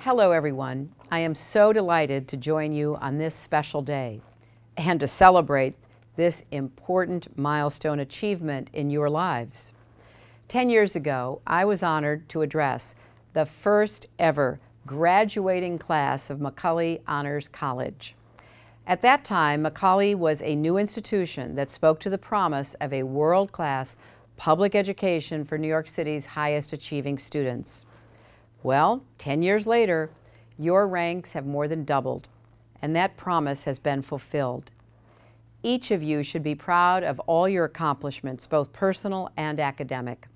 Hello everyone. I am so delighted to join you on this special day and to celebrate this important milestone achievement in your lives. Ten years ago, I was honored to address the first ever graduating class of Macaulay Honors College. At that time, Macaulay was a new institution that spoke to the promise of a world-class public education for New York City's highest achieving students. Well, 10 years later, your ranks have more than doubled, and that promise has been fulfilled. Each of you should be proud of all your accomplishments, both personal and academic.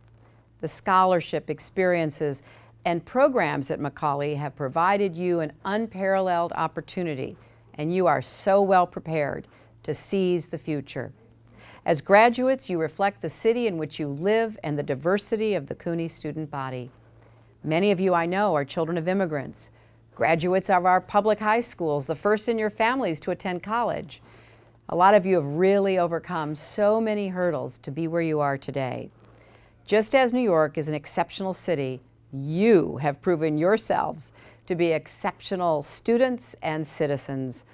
The scholarship, experiences, and programs at Macaulay have provided you an unparalleled opportunity, and you are so well prepared to seize the future. As graduates, you reflect the city in which you live and the diversity of the CUNY student body. Many of you I know are children of immigrants, graduates of our public high schools, the first in your families to attend college. A lot of you have really overcome so many hurdles to be where you are today. Just as New York is an exceptional city, you have proven yourselves to be exceptional students and citizens.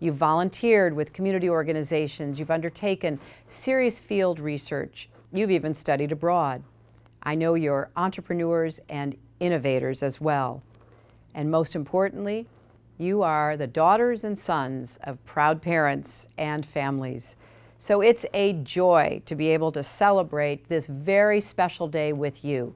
You've volunteered with community organizations, you've undertaken serious field research, you've even studied abroad. I know you're entrepreneurs and innovators as well. And most importantly, you are the daughters and sons of proud parents and families. So it's a joy to be able to celebrate this very special day with you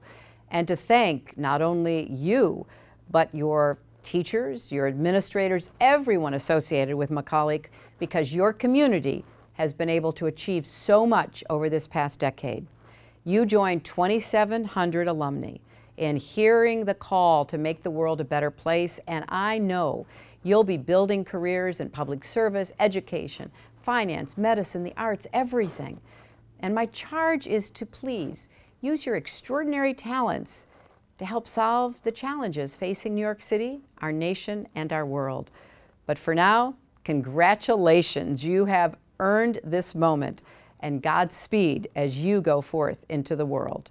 and to thank not only you, but your teachers, your administrators, everyone associated with Macaulay because your community has been able to achieve so much over this past decade. You joined 2,700 alumni in hearing the call to make the world a better place, and I know you'll be building careers in public service, education, finance, medicine, the arts, everything. And my charge is to please use your extraordinary talents to help solve the challenges facing New York City, our nation, and our world. But for now, congratulations. You have earned this moment and Godspeed as you go forth into the world.